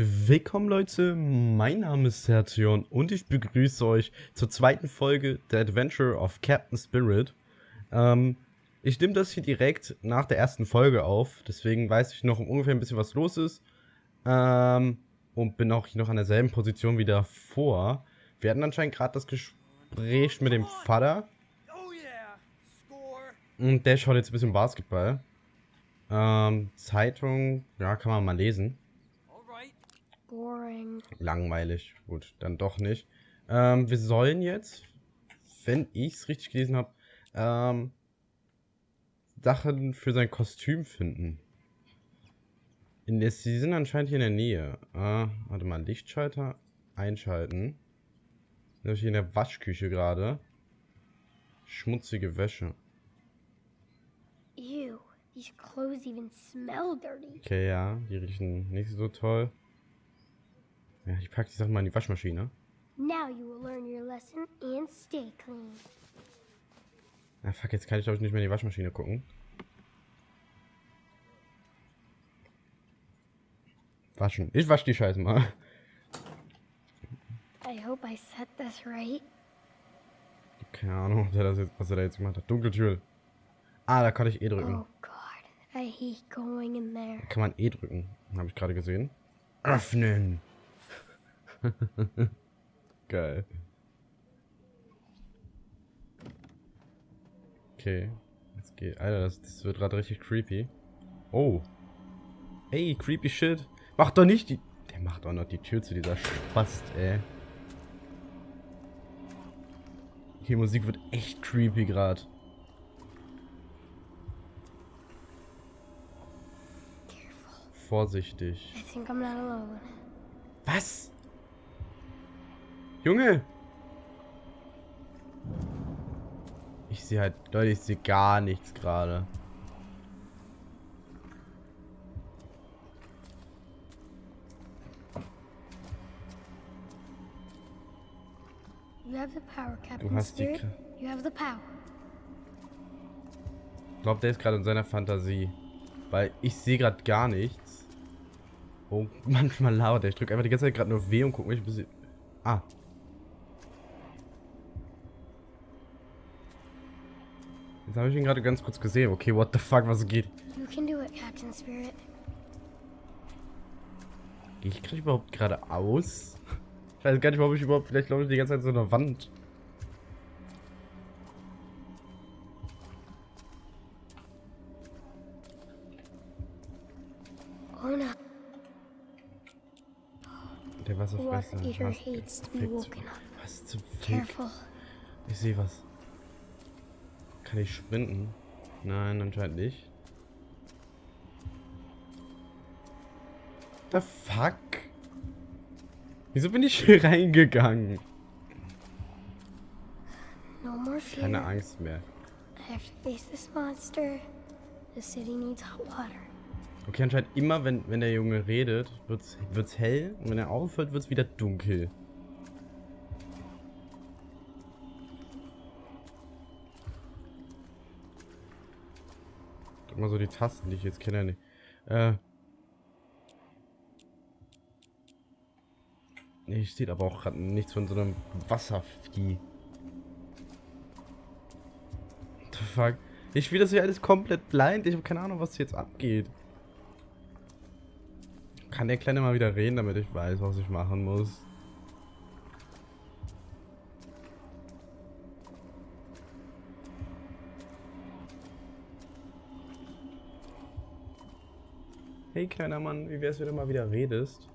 Willkommen Leute, mein Name ist Sertion und ich begrüße euch zur zweiten Folge der Adventure of Captain Spirit. Ähm, ich nehme das hier direkt nach der ersten Folge auf, deswegen weiß ich noch ungefähr ein bisschen, was los ist. Ähm, und bin auch hier noch an derselben Position wie davor. Wir hatten anscheinend gerade das Gespräch mit dem Vater. Und der schaut jetzt ein bisschen Basketball. Ähm, Zeitung, ja, kann man mal lesen. Boring. Langweilig. Gut, dann doch nicht. Ähm, wir sollen jetzt, wenn ich es richtig gelesen habe, ähm, Sachen für sein Kostüm finden. In der, sie sind anscheinend hier in der Nähe. Ah, warte mal, Lichtschalter einschalten. Sind hier in der Waschküche gerade. Schmutzige Wäsche. Ew, these clothes even smell dirty. Okay, ja, die riechen nicht so toll. Ja, ich packe die Sachen mal in die Waschmaschine. Now you will learn your lesson and stay clean. Ah, fuck, jetzt kann ich glaube ich nicht mehr in die Waschmaschine gucken. Waschen. Ich wasche die Scheiße mal. I hope I said this right. Keine Ahnung, er, jetzt, was er da jetzt gemacht hat. Dunkeltür. Ah, da kann ich E drücken. Oh God, I hate going in there. Kann man E drücken. Habe ich gerade gesehen. Öffnen. Geil. Okay. Jetzt geht. Alter, das, das wird gerade richtig creepy. Oh. Ey, creepy shit. Mach doch nicht die. Der macht auch noch die Tür zu dieser Spast, ey. Die Musik wird echt creepy gerade. Vorsichtig. Was? Junge! Ich sehe halt, Leute, ich sehe gar nichts gerade. Captain hast die. Ich glaube, der ist gerade in seiner Fantasie. Weil ich sehe gerade gar nichts. Oh, manchmal laut. Ich drücke einfach die ganze Zeit gerade nur W und gucke mich ein bisschen... Ah. Jetzt habe ich ihn gerade ganz kurz gesehen. Okay, what the fuck, was geht? It, Captain Spirit. Gehe ich gerade überhaupt geradeaus? Ich weiß gar nicht, warum ich überhaupt... Vielleicht glaube ich die ganze Zeit so einer Wand. Oh no. Der Wasserfresser. Was- zum Fick? Ich sehe was. Kann ich sprinten? Nein, anscheinend nicht. The fuck? Wieso bin ich hier reingegangen? No more fear. Keine Angst mehr. I have to face this monster. The city needs hot water. Okay, anscheinend immer, wenn, wenn der Junge redet, wird's, wird's hell und wenn er aufhört, wird's wieder dunkel. Mal so die Tasten, die ich jetzt kenne. Äh. Nee, steht aber auch gerade nichts von so einem Wasservieh. The fuck? Ich spiele das hier alles komplett blind. Ich habe keine Ahnung, was jetzt abgeht. Kann der Kleine mal wieder reden, damit ich weiß, was ich machen muss? Hey kleiner Mann, wie wär's, wenn du mal wieder redest?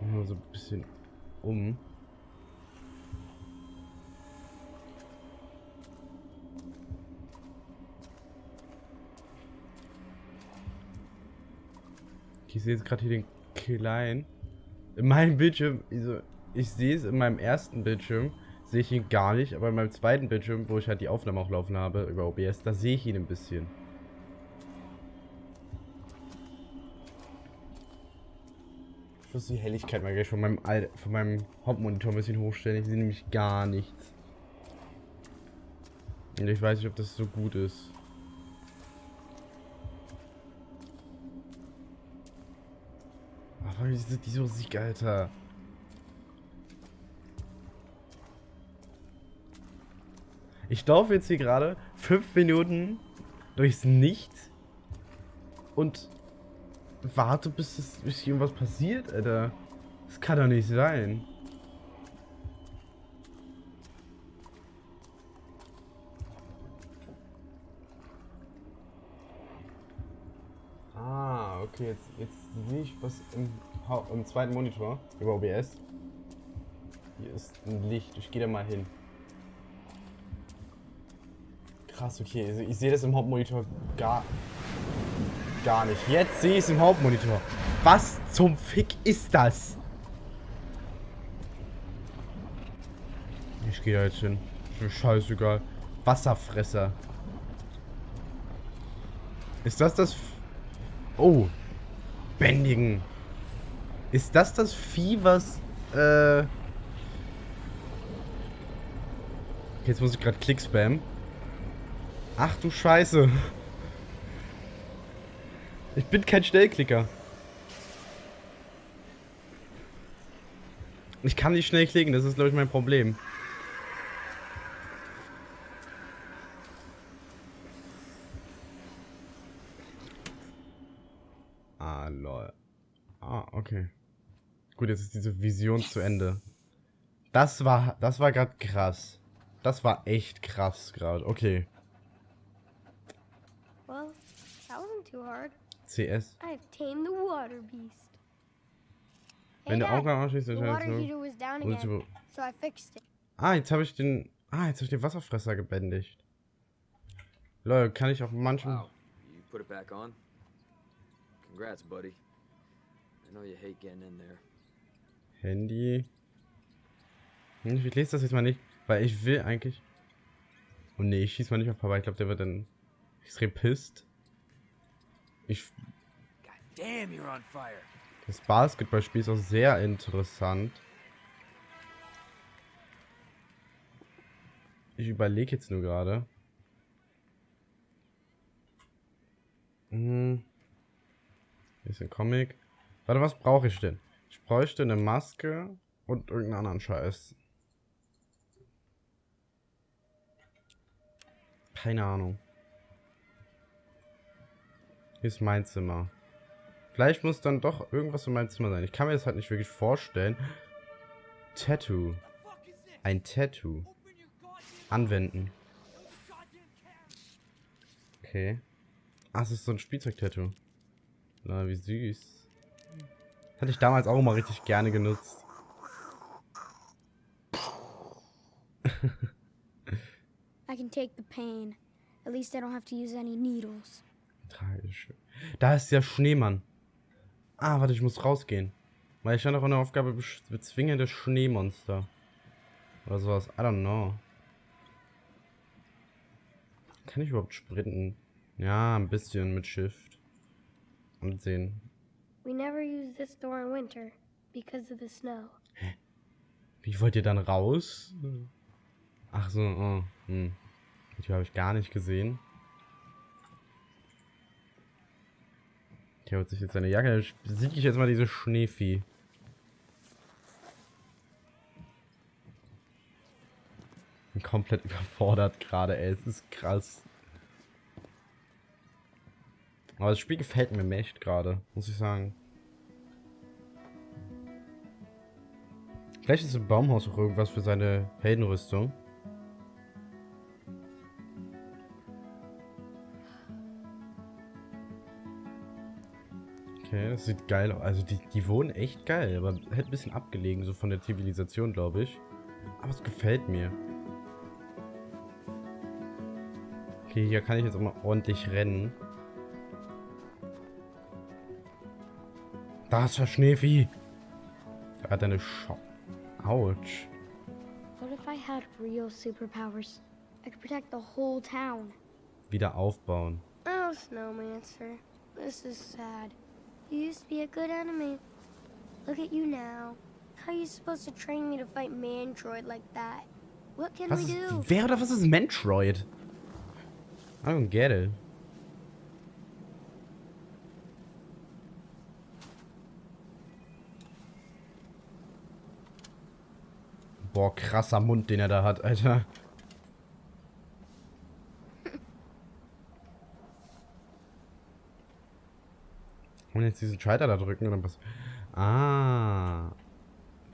Nur so ein bisschen um. Ich sehe jetzt gerade hier den Kleinen. In meinem Bildschirm, also ich sehe es in meinem ersten Bildschirm, sehe ich ihn gar nicht, aber in meinem zweiten Bildschirm, wo ich halt die Aufnahme auch laufen habe über OBS, da sehe ich ihn ein bisschen. Muss die Helligkeit mal gleich von meinem, Al von meinem Hauptmonitor ein bisschen hochstellen. Ich sehe nämlich gar nichts. Und ich weiß nicht, ob das so gut ist. Boah, diese, diese Musik, Alter. Ich laufe jetzt hier gerade fünf Minuten durchs Nichts und warte, bis, es, bis irgendwas passiert, Alter. Das kann doch nicht sein. Ah, okay, jetzt, jetzt sehe ich was im, im zweiten Monitor über OBS. Hier ist ein Licht, ich gehe da mal hin. Krass, okay, ich sehe das im Hauptmonitor gar, gar nicht. Jetzt sehe ich es im Hauptmonitor. Was zum Fick ist das? Ich gehe da jetzt hin. Ist mir scheißegal. Wasserfresser. Ist das das... F oh. Bändigen. Ist das das Vieh, was... Äh... Jetzt muss ich gerade Klick spammen. Ach du Scheiße. Ich bin kein Schnellklicker. Ich kann nicht schnell klicken, das ist glaube ich mein Problem. Ah, lol. Ah, okay. Gut, jetzt ist diese Vision zu Ende. Das war, das war gerade krass. Das war echt krass gerade. Okay. CS. I've tamed the water beast. Wenn hey, der Auge anschließt, dann so. so I fixed it. Ah, jetzt habe ich den. Ah, jetzt habe ich den Wasserfresser gebändigt. Leute, kann ich auf manchen. Wow. You put it back on? Congrats, buddy. I know you hate getting in there. Handy. Hm, ich lese das jetzt mal nicht, weil ich will eigentlich. Oh ne, ich schieß mal nicht auf Papa. Ich glaube, der wird dann extrem pisst. Ich. Das Basketballspiel ist auch sehr interessant. Ich überlege jetzt nur gerade. Hm. Hier ist ein Comic. Warte, was brauche ich denn? Ich bräuchte eine Maske und irgendeinen anderen Scheiß. Keine Ahnung. Hier ist mein Zimmer. Vielleicht muss dann doch irgendwas in meinem Zimmer sein. Ich kann mir das halt nicht wirklich vorstellen. Tattoo. Ein Tattoo. Anwenden. Okay. Ach, es ist so ein Spielzeug-Tattoo. Na, wie süß. Hatte ich damals auch mal richtig gerne genutzt. I can take the pain. At least I don't have to use any needles. Tragisch. Da ist der Schneemann. Ah, warte, ich muss rausgehen. Weil ich stand auch in der Aufgabe bezwinge das Schneemonster. Oder sowas. I don't know. Kann ich überhaupt sprinten? Ja, ein bisschen mit Shift. Und sehen. We never use this door in winter because of the snow. Hä? Wie wollt ihr dann raus? Ach so, oh. Hm. Die habe ich gar nicht gesehen. Der holt sich jetzt seine Jacke. Besiege ich jetzt mal diese Schneevieh. Bin komplett überfordert gerade, ey. Es ist krass. Aber das Spiel gefällt mir echt gerade, muss ich sagen. Vielleicht ist im Baumhaus auch irgendwas für seine Heldenrüstung. Okay, das sieht geil aus. Also die, die wohnen echt geil, aber hätte ein bisschen abgelegen, so von der Zivilisation, glaube ich. Aber es gefällt mir. Okay, hier kann ich jetzt auch mal ordentlich rennen. Da ist der Schneevieh. Er hat eine Schau. Autsch. What if I had real superpowers? I could protect the whole town. Wieder aufbauen. Oh, Snowmancer. This is sad. You used to be a good enemy. Look at you now. How are you supposed to train me to fight Mandroid like that? What can was we do? Ist, wer oder was ist Mandroid? I don't get it. Boah, krasser Mund, den er da hat, Alter. Und jetzt diesen Schalter da drücken oder was? Ah.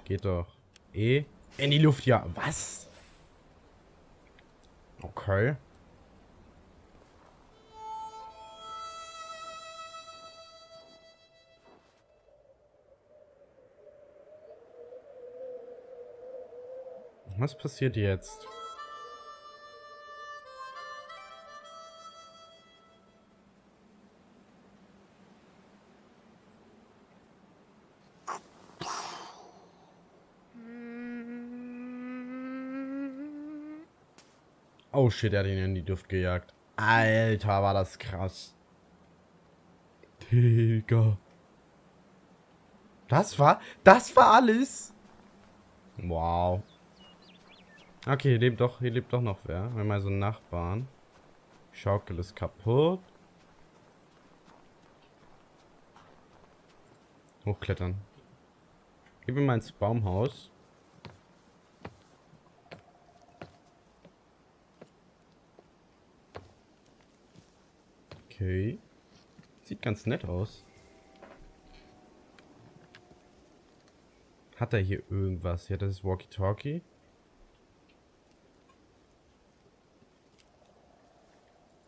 Geht doch. E. In die Luft, ja. Was? Okay. Was passiert jetzt? Oh shit, er hat ihn in die Luft gejagt. Alter, war das krass. Digga. Das war, das war alles. Wow. Okay, hier lebt doch, hier lebt doch noch wer. Wir haben mal so einen Nachbarn. Schaukel ist kaputt. Hochklettern. Gehen wir mal ins Baumhaus. Okay. Sieht ganz nett aus. Hat er hier irgendwas? Ja, das ist Walkie-Talkie.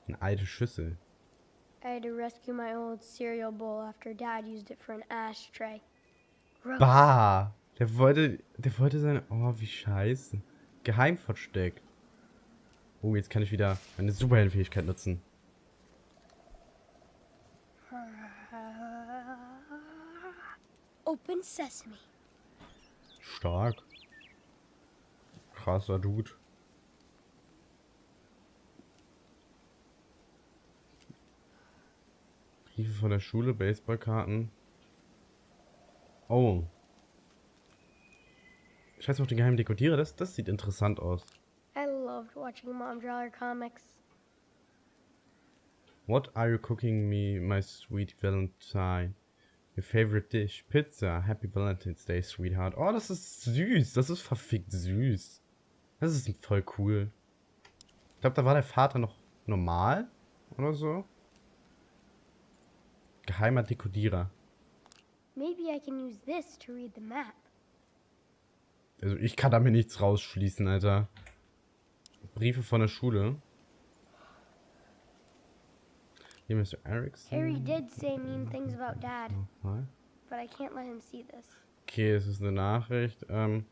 Eine alte Schüssel. I had to rescue my old cereal bowl after Dad used it for an ashtray. Gross. Bah! Der wollte, der wollte seine... Oh, wie scheiße. Geheim versteckt. Oh, jetzt kann ich wieder meine Superheldenfähigkeit nutzen. Open sesame. Stark. Krasser Dude. Briefe von der Schule, Baseballkarten. Oh. Scheiß auf den geheimen Dekodierer, das, das sieht interessant aus. I loved watching Mom draw her comics. What are you cooking me, my sweet Valentine? Your favorite dish? Pizza. Happy Valentine's Day, sweetheart. Oh, das ist süß. Das ist verfickt süß. Das ist voll cool. Ich glaube, da war der Vater noch normal oder so. Geheimer Dekodierer. Maybe I can use this to read the map. Also ich kann damit nichts rausschließen, Alter. Briefe von der Schule. Hier Mr. Erickson. Harry did say mean things about Dad, Nochmal. but I can't let him see this. Okay, es ist eine Nachricht, ähm,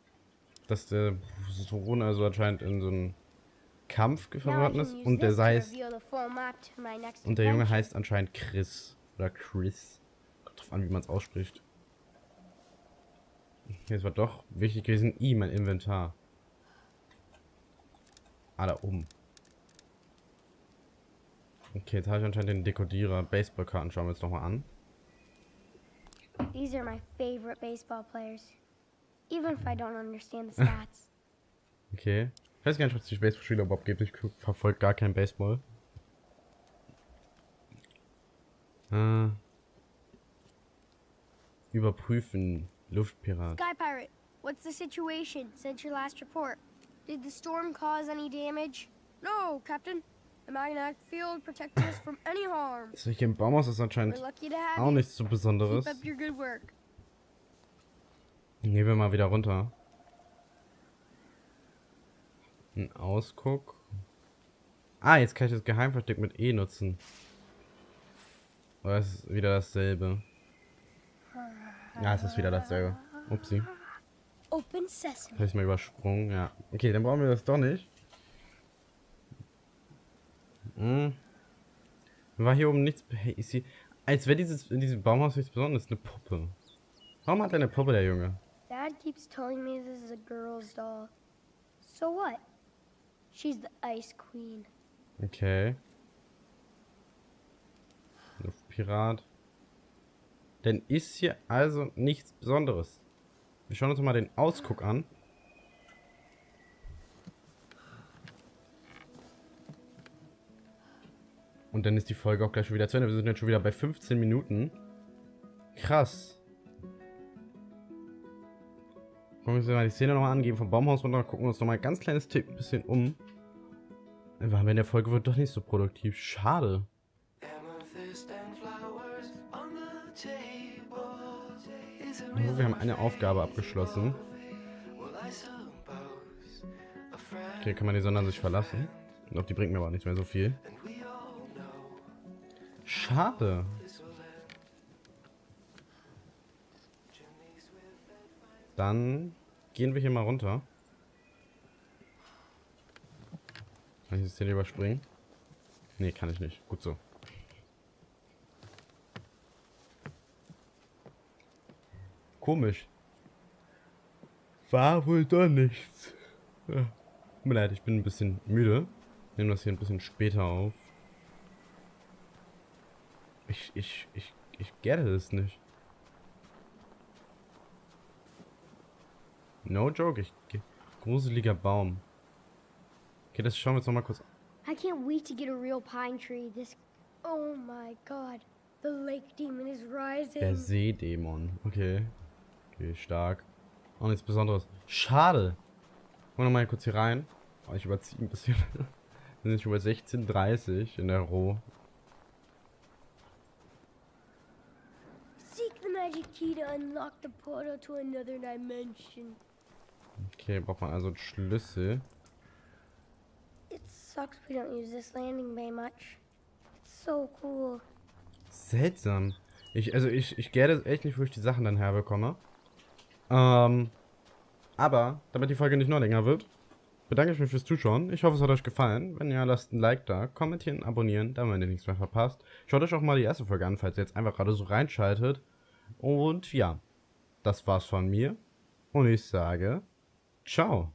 dass der Sohn also anscheinend in so einen Kampf can ist und der heißt und der Junge heißt anscheinend Chris oder Chris. Kommt drauf an, wie man es ausspricht. Es war doch wichtig gewesen. I, mein Inventar. Ah, da oben. Okay, jetzt habe ich anscheinend den Dekodierer. Baseballkarten schauen wir uns nochmal an. These are my favorite baseball players. Even if I don't understand the stats. Okay. Ich weiß gar nicht, ob es die Baseballspieler überhaupt gibt. Ich verfolge gar kein Baseball. Äh. Überprüfen. Luftpirat. Sky Pirate, what's the situation since your last report? Did the storm cause any damage? No, Captain. The magnetic field protects us from any harm. So, hier im Baumhaus ist We're anscheinend lucky to have auch you. nichts so Besonderes. Keep up your good work. Gehen wir mal wieder runter. Ein Ausguck. Ah, jetzt kann ich das Geheimversteck mit E nutzen. Oder ist es wieder dasselbe? Ja, es ist wieder dasselbe. Upsi. Open sesame. Habe ich mal übersprungen, ja. Okay, dann brauchen wir das doch nicht. Hm. War hier oben nichts... Hey, ist hier... Als wäre dieses in diesem Baumhaus nichts Besonderes. Eine Puppe. Warum hat er eine Puppe, der Junge? Dad keeps telling me this is a girl's doll. So what? She's the Ice Queen. Okay. Luftpirat. Denn ist hier also nichts Besonderes. Wir schauen uns mal den Ausguck an. Und dann ist die Folge auch gleich schon wieder zu Ende. Wir sind jetzt schon wieder bei 15 Minuten. Krass. Gucken wir uns mal die Szene nochmal an, gehen vom Baumhaus runter, gucken wir uns nochmal ein ganz kleines Tick ein bisschen um. Waren wir in der Folge wird doch nicht so produktiv. Schade. Wir haben eine Aufgabe abgeschlossen. Okay, kann man die Sonne sich verlassen. Doch, die bringt mir aber nicht mehr so viel. Schade. Dann gehen wir hier mal runter. Kann ich das hier überspringen? Nee, kann ich nicht. Gut so. Komisch. War wohl doch nichts. Tut mir leid, ich bin ein bisschen müde. Nehme das hier ein bisschen später auf. Ich, ich, ich, ich gerte es nicht. No joke, ich... Gruseliger Baum. Okay, das schauen wir uns noch mal kurz an. I can't wait to get a real pine tree. This... Oh my god. The lake demon is rising. Der Seedämon. Okay. Okay, stark. Auch nichts Besonderes. Schade. Gucken wir noch mal kurz hier rein. Oh, ich überziehe ein bisschen. Wir sind schon bei 16.30 in der Roh. Key to unlock the portal to another dimension. Okay, braucht man also einen Schlüssel. It sucks we don't use this landing bay much. It's so cool. Seltsam. Ich, also ich, ich gäre echt nicht, wo ich die Sachen dann herbekomme. Ähm, aber, damit die Folge nicht noch länger wird, bedanke ich mich fürs Zuschauen. Ich hoffe, es hat euch gefallen. Wenn ja, lasst ein Like da, kommentieren, abonnieren, damit ihr nichts mehr verpasst. Schaut euch auch mal die erste Folge an, falls ihr jetzt einfach gerade so reinschaltet. Und ja, das war's von mir. Und ich sage, ciao.